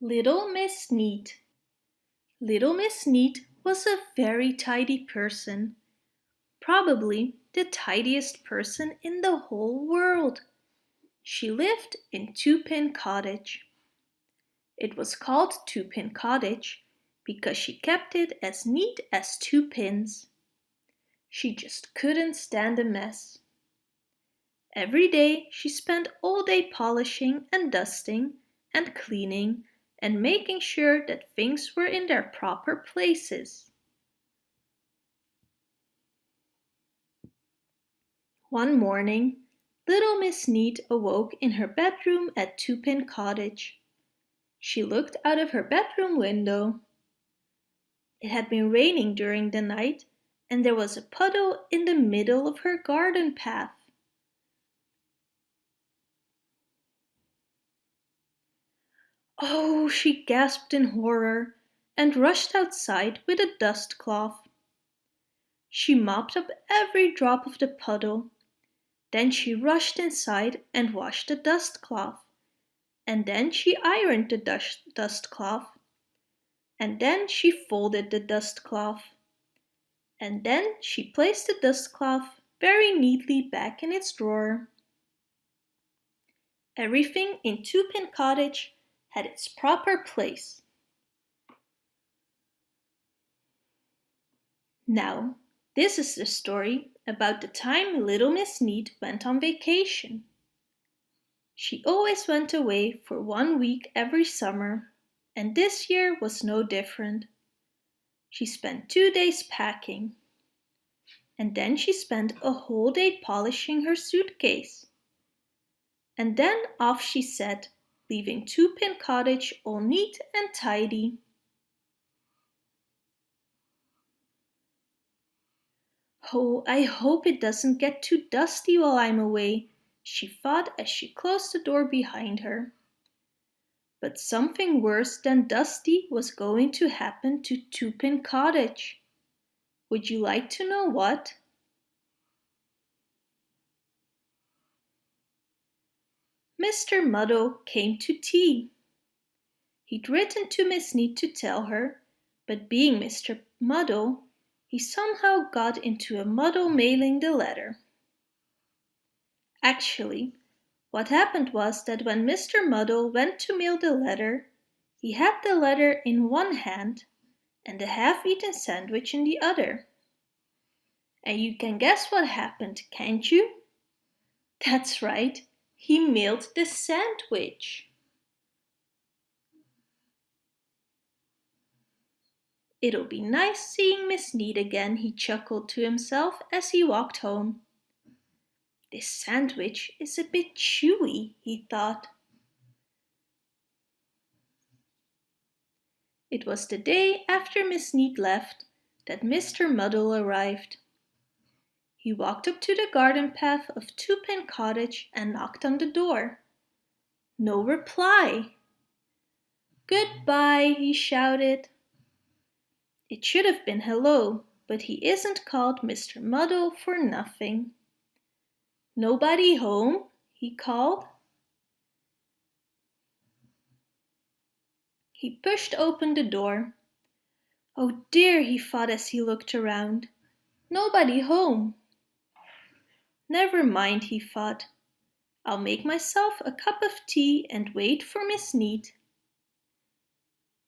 Little Miss Neat Little Miss Neat was a very tidy person, probably the tidiest person in the whole world. She lived in Twopin Cottage. It was called Twopin Cottage because she kept it as neat as two pins. She just couldn't stand a mess. Every day she spent all day polishing and dusting and cleaning and making sure that things were in their proper places. One morning, little Miss Neat awoke in her bedroom at Twopin Cottage. She looked out of her bedroom window. It had been raining during the night and there was a puddle in the middle of her garden path. Oh, she gasped in horror and rushed outside with a dust cloth. She mopped up every drop of the puddle. Then she rushed inside and washed the dust cloth. And then she ironed the dust, dust cloth. And then she folded the dust cloth. And then she placed the dust cloth very neatly back in its drawer. Everything in Twopin Cottage had its proper place. Now, this is the story about the time little Miss Neat went on vacation. She always went away for one week every summer, and this year was no different. She spent two days packing, and then she spent a whole day polishing her suitcase. And then off she set leaving Twopin Cottage all neat and tidy. Oh, I hope it doesn't get too dusty while I'm away, she thought as she closed the door behind her. But something worse than dusty was going to happen to Twopin Cottage. Would you like to know what? Mr. Muddle came to tea. He'd written to Miss Neat to tell her, but being Mr. Muddle, he somehow got into a muddle mailing the letter. Actually, what happened was that when Mr. Muddle went to mail the letter, he had the letter in one hand and the half-eaten sandwich in the other. And you can guess what happened, can't you? That's right, he mailed the sandwich. It'll be nice seeing Miss Neat again, he chuckled to himself as he walked home. This sandwich is a bit chewy, he thought. It was the day after Miss Neat left that Mr. Muddle arrived. He walked up to the garden path of Twopin Cottage and knocked on the door. No reply. Goodbye, he shouted. It should have been hello, but he isn't called Mr. Muddle for nothing. Nobody home? he called. He pushed open the door. Oh dear, he thought as he looked around. Nobody home. Never mind, he thought. I'll make myself a cup of tea and wait for Miss Neat.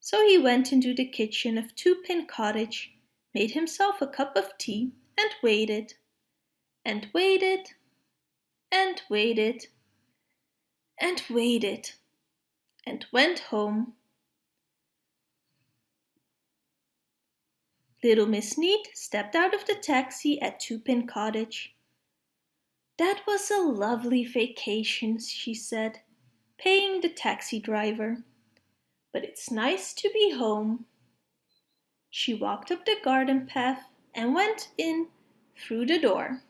So he went into the kitchen of Twopin Cottage, made himself a cup of tea and waited, and waited, and waited, and waited, and went home. Little Miss Neat stepped out of the taxi at Twopin Cottage. That was a lovely vacation, she said, paying the taxi driver. But it's nice to be home. She walked up the garden path and went in through the door.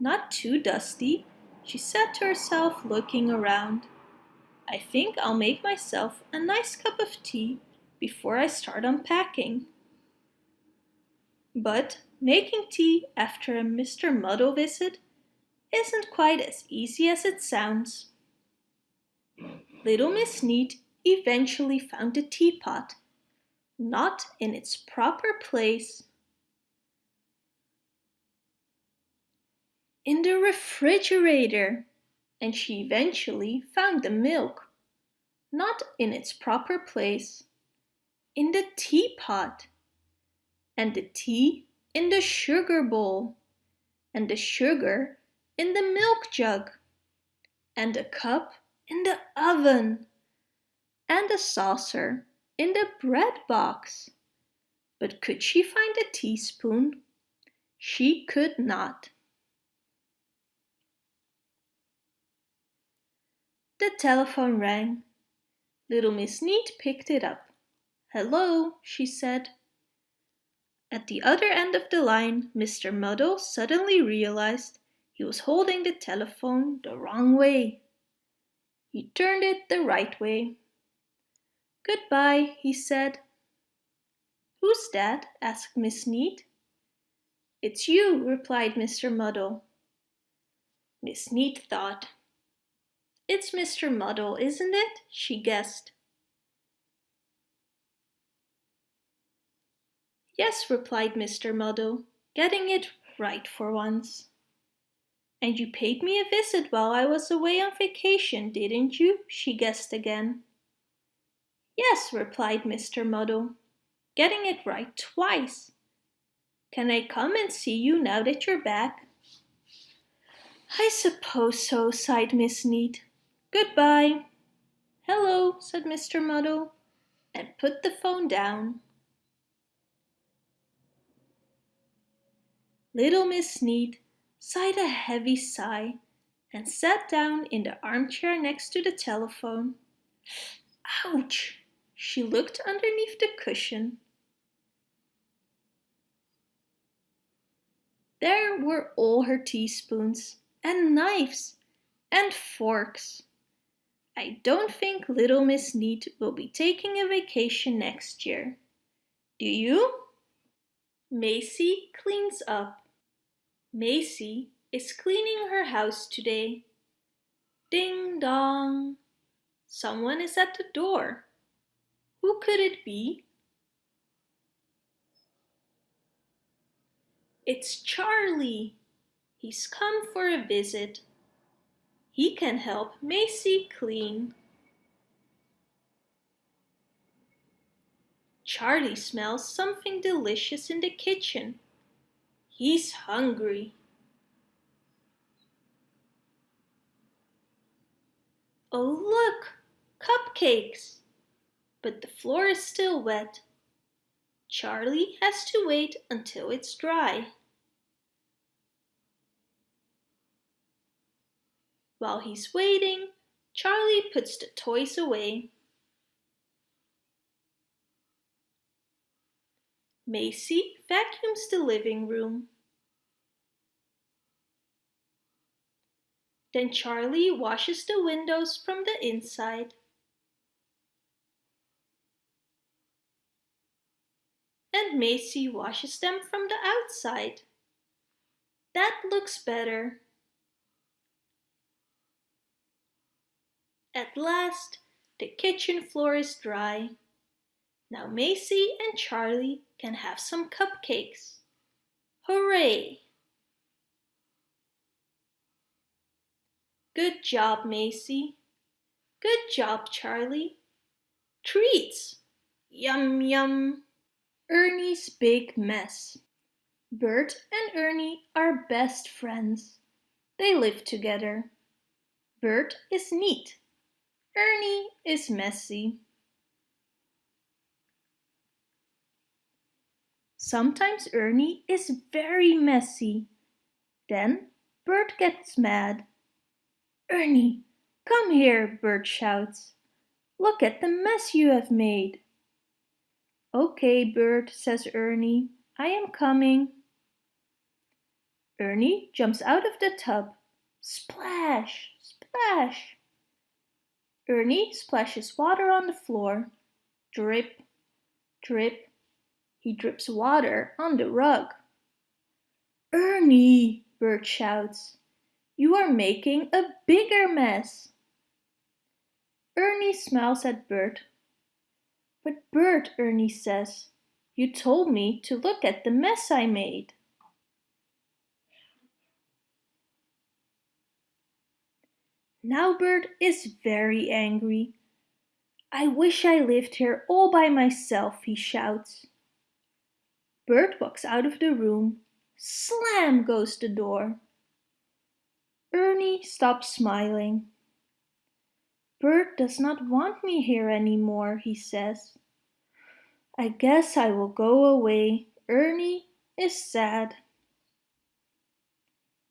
Not too dusty, she said to herself looking around. I think I'll make myself a nice cup of tea before I start unpacking. But making tea after a Mr. Muddle visit isn't quite as easy as it sounds. Little Miss Neat eventually found the teapot, not in its proper place. In the refrigerator, and she eventually found the milk, not in its proper place. In the teapot, and the tea in the sugar bowl, and the sugar in the milk jug, and the cup in the oven, and the saucer in the bread box. But could she find a teaspoon? She could not. The telephone rang. Little Miss Neat picked it up. Hello, she said. At the other end of the line, Mr. Muddle suddenly realized he was holding the telephone the wrong way. He turned it the right way. Goodbye, he said. Who's that? asked Miss Neat. It's you, replied Mr. Muddle. Miss Neat thought. It's Mr. Muddle, isn't it? she guessed. Yes, replied Mr. Muddle, getting it right for once. And you paid me a visit while I was away on vacation, didn't you? she guessed again. Yes, replied Mr. Muddle, getting it right twice. Can I come and see you now that you're back? I suppose so, sighed Miss Neat. Goodbye. Hello, said Mr. Muddle, and put the phone down. Little Miss Neat sighed a heavy sigh and sat down in the armchair next to the telephone. Ouch! She looked underneath the cushion. There were all her teaspoons and knives and forks. I don't think little Miss Neat will be taking a vacation next year. Do you? Maisy cleans up. Maisy is cleaning her house today. Ding dong! Someone is at the door. Who could it be? It's Charley. He's come for a visit. He can help Maisy clean. Charley smells something delicious in the kitchen. He's hungry. Oh look, cupcakes! But the floor is still wet. Charley has to wait until it's dry. While he's waiting, Charley puts the toys away. Maisy vacuums the living room. Then Charley washes the windows from the inside. And Maisy washes them from the outside. That looks better. At last, the kitchen floor is dry. Now Maisy and Charley can have some cupcakes. Hooray! Good job, Maisy. Good job, Charley. Treats! Yum yum! Ernie's big mess. Bert and Ernie are best friends. They live together. Bert is neat. Ernie is messy. Sometimes Ernie is very messy. Then Bert gets mad. Ernie, come here, Bert shouts. Look at the mess you have made. Okay, Bert, says Ernie. I am coming. Ernie jumps out of the tub. Splash, splash. Ernie splashes water on the floor. Drip, drip, he drips water on the rug. Ernie, Bert shouts, you are making a bigger mess. Ernie smiles at Bert. But Bert, Ernie says, you told me to look at the mess I made. Now Bert is very angry. I wish I lived here all by myself, he shouts. Bert walks out of the room. Slam goes the door. Ernie stops smiling. Bert does not want me here anymore, he says. I guess I will go away. Ernie is sad.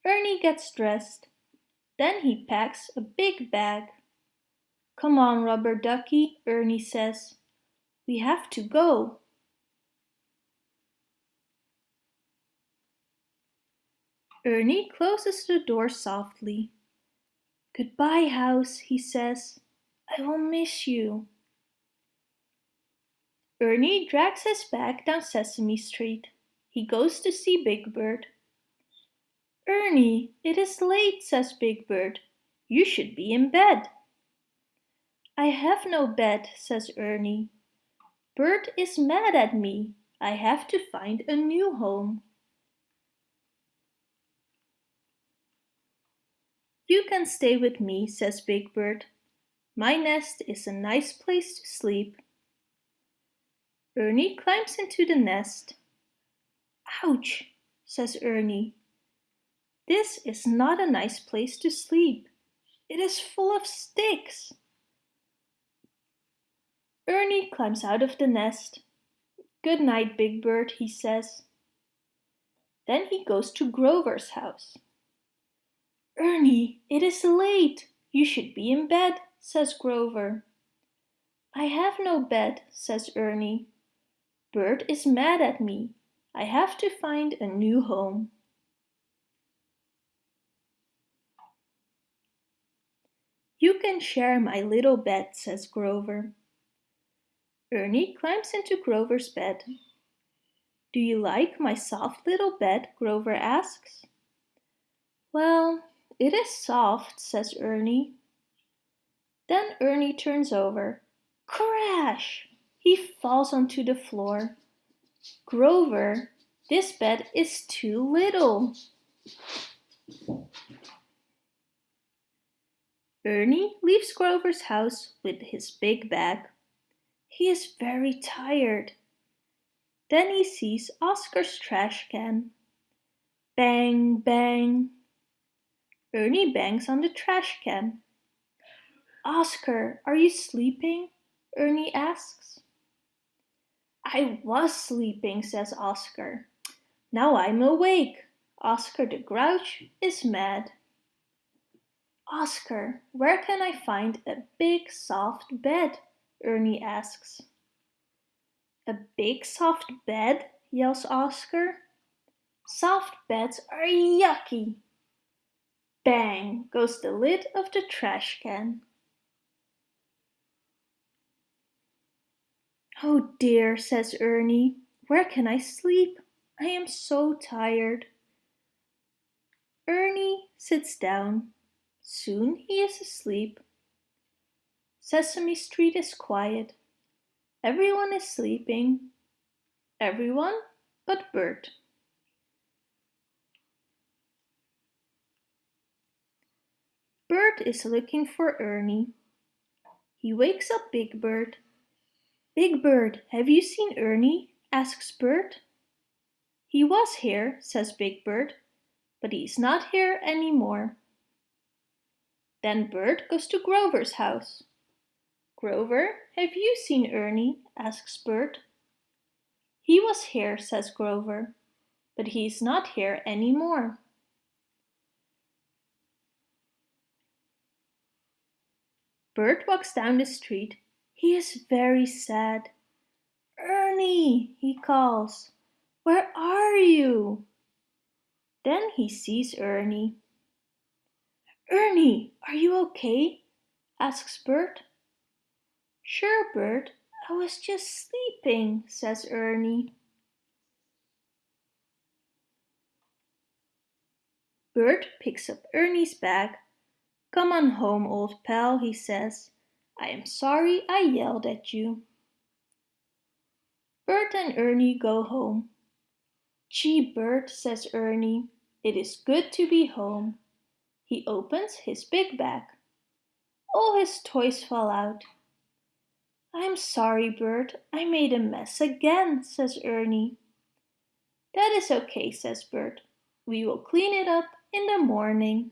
Ernie gets dressed. Then he packs a big bag. Come on, rubber ducky, Ernie says. We have to go. Ernie closes the door softly. Goodbye, house, he says. I will miss you. Ernie drags his bag down Sesame Street. He goes to see Big Bird. Ernie, it is late, says Big Bird. You should be in bed. I have no bed, says Ernie. Bert is mad at me. I have to find a new home. You can stay with me, says Big Bird. My nest is a nice place to sleep. Ernie climbs into the nest. Ouch, says Ernie. This is not a nice place to sleep. It is full of sticks. Ernie climbs out of the nest. Good night, Big Bird, he says. Then he goes to Grover's house. Ernie, it is late. You should be in bed, says Grover. I have no bed, says Ernie. Bert is mad at me. I have to find a new home. You can share my little bed, says Grover. Ernie climbs into Grover's bed. Do you like my soft little bed? Grover asks. Well, it is soft, says Ernie. Then Ernie turns over. Crash! He falls onto the floor. Grover, this bed is too little. Ernie leaves Grover's house with his big bag. He is very tired. Then he sees Oscar's trash can. Bang, bang. Ernie bangs on the trash can. Oscar, are you sleeping? Ernie asks. I was sleeping, says Oscar. Now I'm awake. Oscar the Grouch is mad. Oscar, where can I find a big soft bed? Ernie asks. A big soft bed? yells Oscar. Soft beds are yucky. Bang goes the lid of the trash can. Oh dear, says Ernie, where can I sleep? I am so tired. Ernie sits down. Soon he is asleep. Sesame Street is quiet. Everyone is sleeping. Everyone but Bert. Bert is looking for Ernie. He wakes up Big Bird. Big Bird, have you seen Ernie? asks Bert. He was here, says Big Bird, but he's not here anymore. Then Bert goes to Grover's house. Grover, have you seen Ernie? asks Bert. He was here, says Grover, but he's not here anymore. Bert walks down the street. He is very sad. Ernie, he calls, where are you? Then he sees Ernie. Ernie, are you okay? asks Bert. Sure, Bert, I was just sleeping, says Ernie. Bert picks up Ernie's bag. Come on home, old pal, he says. I am sorry I yelled at you. Bert and Ernie go home. Gee, Bert, says Ernie, it is good to be home. He opens his big bag. All his toys fall out. I'm sorry, Bert, I made a mess again, says Ernie. That is okay, says Bert. We will clean it up in the morning.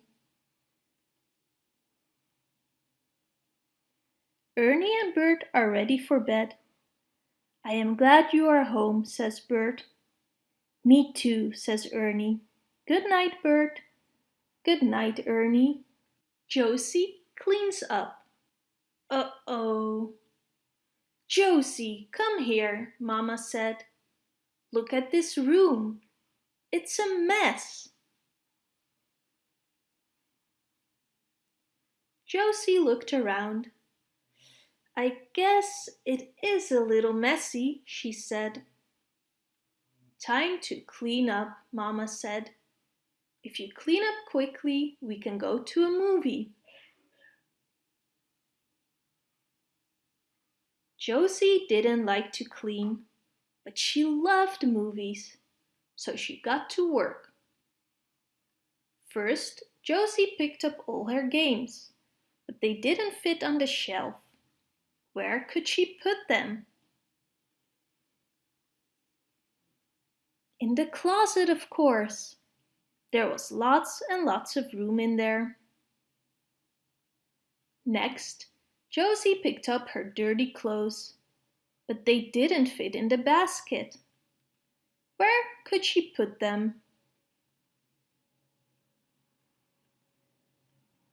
Ernie and Bert are ready for bed. I am glad you are home, says Bert. Me too, says Ernie. Good night, Bert. Good night, Ernie. Josie cleans up. Uh-oh. Josie, come here, Mama said. Look at this room. It's a mess. Josie looked around. I guess it is a little messy, she said. Time to clean up, Mama said. If you clean up quickly, we can go to a movie. Josie didn't like to clean, but she loved movies, so she got to work. First, Josie picked up all her games, but they didn't fit on the shelf. Where could she put them? In the closet, of course. There was lots and lots of room in there. Next, Josie picked up her dirty clothes, but they didn't fit in the basket. Where could she put them?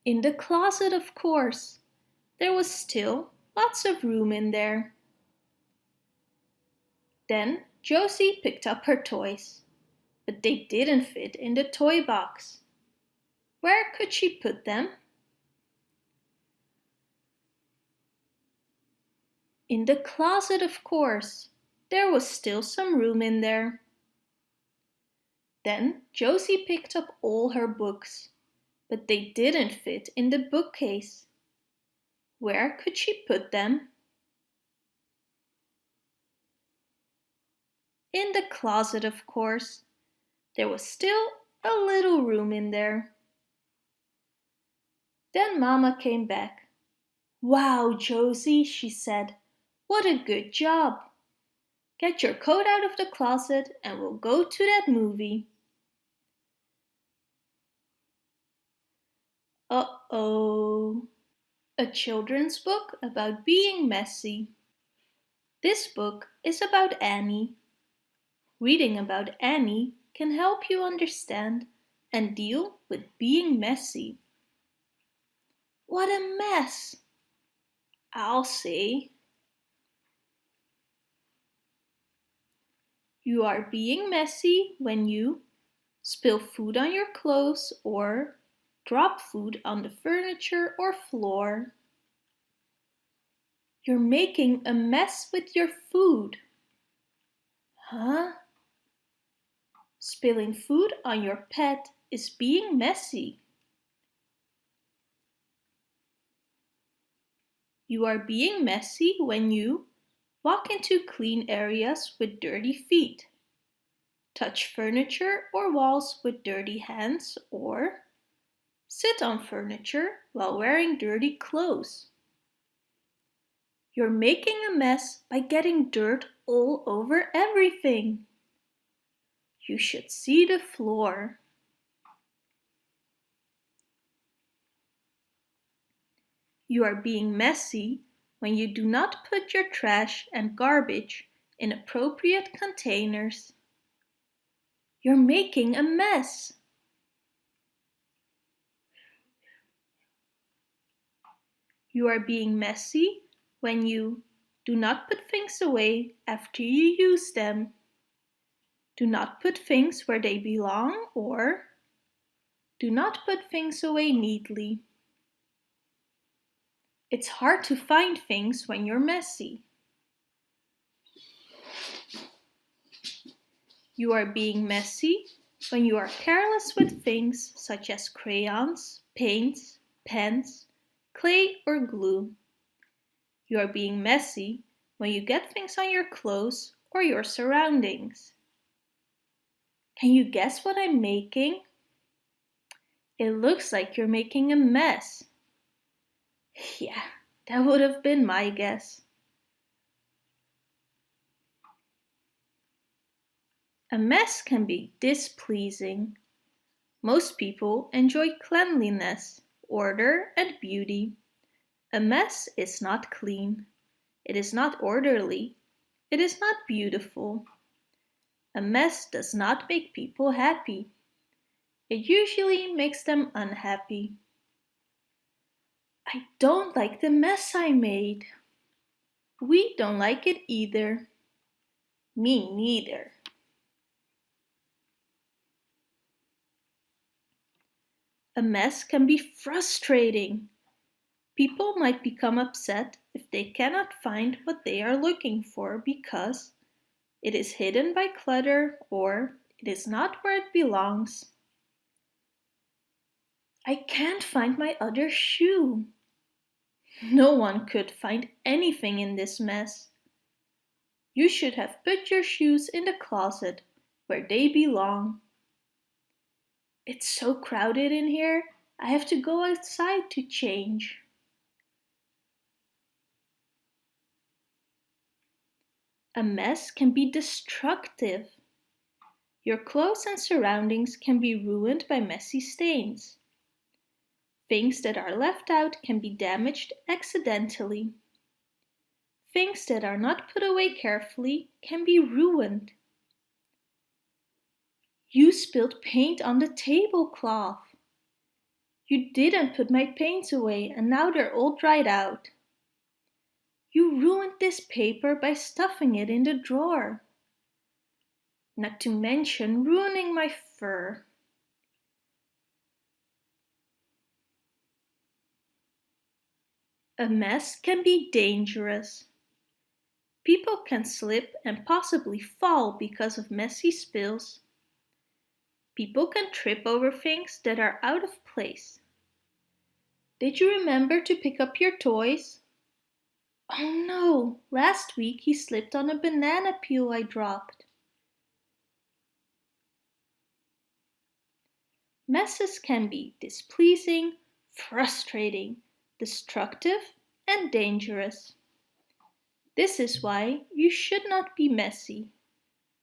In the closet, of course. There was still lots of room in there. Then Josie picked up her toys, but they didn't fit in the toy box. Where could she put them? In the closet, of course. There was still some room in there. Then Josie picked up all her books, but they didn't fit in the bookcase. Where could she put them? In the closet, of course. There was still a little room in there. Then Mama came back. Wow, Josie, she said. What a good job! Get your coat out of the closet and we'll go to that movie. Uh-oh. A children's book about being messy. This book is about Annie. Reading about Annie can help you understand and deal with being messy. What a mess! I'll say. You are being messy when you spill food on your clothes or drop food on the furniture or floor. You're making a mess with your food. Huh? Spilling food on your pet is being messy. You are being messy when you Walk into clean areas with dirty feet. Touch furniture or walls with dirty hands or sit on furniture while wearing dirty clothes. You're making a mess by getting dirt all over everything. You should see the floor. You are being messy when you do not put your trash and garbage in appropriate containers. You're making a mess. You are being messy when you do not put things away after you use them. Do not put things where they belong or do not put things away neatly. It's hard to find things when you're messy. You are being messy when you are careless with things such as crayons, paints, pens, clay or glue. You are being messy when you get things on your clothes or your surroundings. Can you guess what I'm making? It looks like you're making a mess. Yeah, that would have been my guess. A mess can be displeasing. Most people enjoy cleanliness, order and beauty. A mess is not clean. It is not orderly. It is not beautiful. A mess does not make people happy. It usually makes them unhappy. I don't like the mess I made. We don't like it either. Me neither. A mess can be frustrating. People might become upset if they cannot find what they are looking for because it is hidden by clutter or it is not where it belongs. I can't find my other shoe. No one could find anything in this mess. You should have put your shoes in the closet where they belong. It's so crowded in here, I have to go outside to change. A mess can be destructive. Your clothes and surroundings can be ruined by messy stains. Things that are left out can be damaged accidentally. Things that are not put away carefully can be ruined. You spilled paint on the tablecloth. You didn't put my paints away and now they're all dried out. You ruined this paper by stuffing it in the drawer. Not to mention ruining my fur. A mess can be dangerous. People can slip and possibly fall because of messy spills. People can trip over things that are out of place. Did you remember to pick up your toys? Oh no, last week he slipped on a banana peel I dropped. Messes can be displeasing, frustrating, destructive and dangerous. This is why you should not be messy.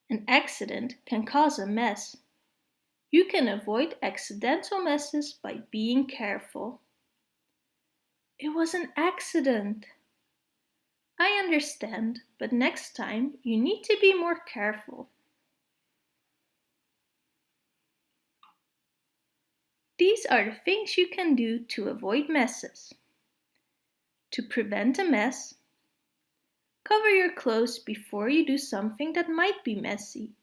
An accident can cause a mess. You can avoid accidental messes by being careful. It was an accident. I understand, but next time you need to be more careful. These are the things you can do to avoid messes. To prevent a mess, cover your clothes before you do something that might be messy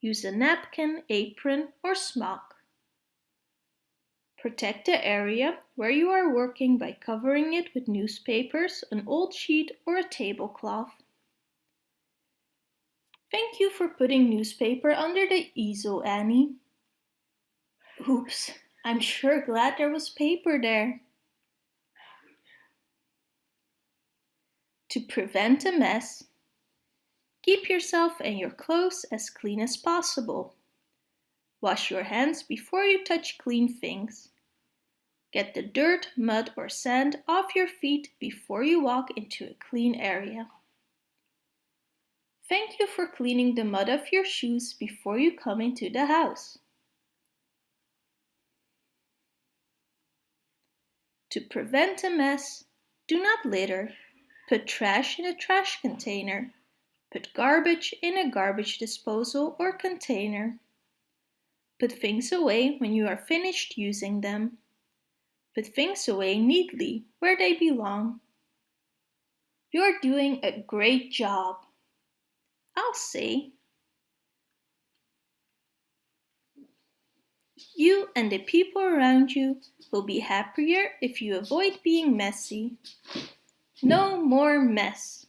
Use a napkin, apron or smock. Protect the area where you are working by covering it with newspapers, an old sheet or a tablecloth. Thank you for putting newspaper under the easel, Annie. Oops, I'm sure glad there was paper there. To prevent a mess, Keep yourself and your clothes as clean as possible. Wash your hands before you touch clean things. Get the dirt, mud or sand off your feet before you walk into a clean area. Thank you for cleaning the mud off your shoes before you come into the house. To prevent a mess, do not litter. Put trash in a trash container Put garbage in a garbage disposal or container. Put things away when you are finished using them. Put things away neatly where they belong. You're doing a great job. I'll say. You and the people around you will be happier if you avoid being messy. No more mess.